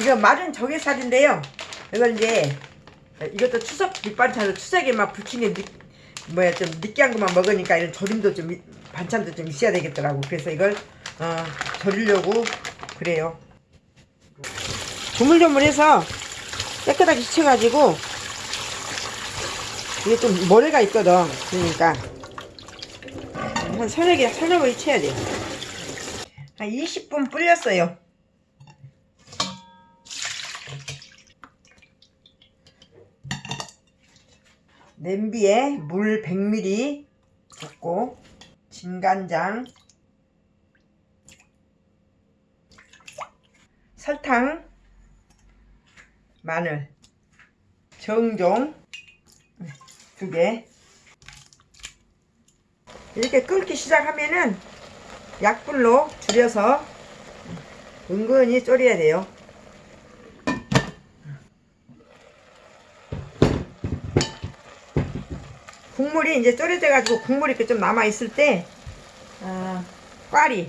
이거 마른 조개살인데요. 이걸 이제 이것도 추석 밑반찬으로 추석에 막 부침개 느, 뭐야 좀 느끼한 것만 먹으니까 이런 조림도 좀 이- 반찬도 좀 있어야 되겠더라고. 그래서 이걸 어, 절이려고 그래요. 조물조물해서 깨끗하게 씻어가지고 이게 좀 모래가 있거든. 그러니까 한 서너 개, 서너 개 쳐야 돼요. 한 20분 불렸어요. 냄비에 물 100ml 붓고 진간장 설탕 마늘 정종 두 개. 이렇게 끓기 시작하면은 약불로 줄여서 은근히 졸여야 돼요 국물이 이제 졸여져 가지고 국물이 이렇게 좀 남아 있을 때 아, 꽈리.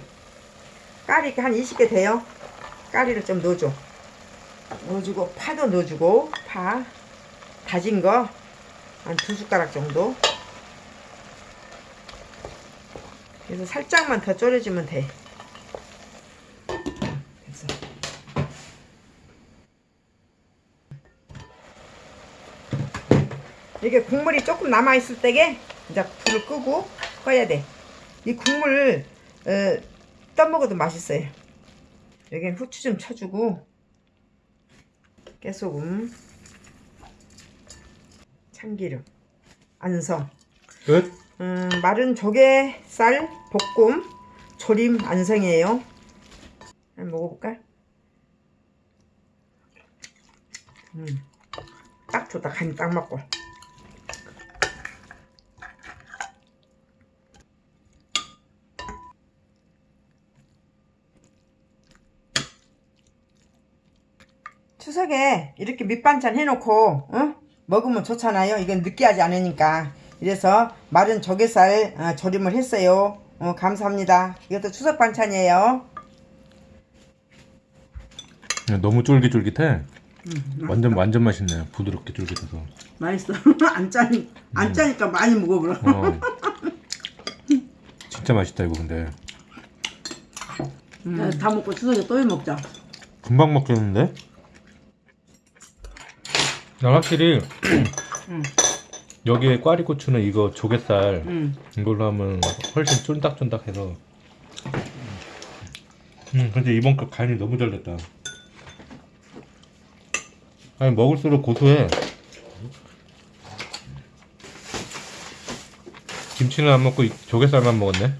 까리 이렇게 한 20개 돼요. 까리를 좀 넣어줘. 넣어주고 파도 넣어주고 파. 다진 거 한 두 숟가락 정도. 그래서 살짝만 더 졸여주면 돼 이게 국물이 조금 남아 있을 때게 이제 불을 끄고 꺼야 돼. 이 국물 어, 떠먹어도 맛있어요. 여기는 후추 좀 쳐주고 깨소금, 참기름, 안성, 끝? 음, 마른 조개살 볶음 조림 안성이에요. 한번 먹어볼까? 음, 딱 좋다. 간이 딱 맞고. 추석에 이렇게 밑반찬 해놓고 어? 먹으면 좋잖아요. 이건 느끼하지 않으니까. 이래서 마른 조개살 어, 조림을 했어요. 어, 감사합니다. 이것도 추석 반찬이에요. 너무 쫄깃쫄깃해. 완전 완전 맛있네. 부드럽게 쫄깃해서. 맛있어. 안 짜니 안 짜니까 많이 먹어보라. 어. 진짜 맛있다 이거 근데. 음. 다 먹고 추석에 또 해 먹자. 금방 먹겠는데? 난 확실히 여기에 꽈리고추는 이거 조갯살 음. 이걸로 하면 훨씬 쫀득쫀득해서. 음 근데 이번 거 간이 너무 잘 됐다. 아니 먹을수록 고소해. 김치는 안 먹고 이 조갯살만 먹었네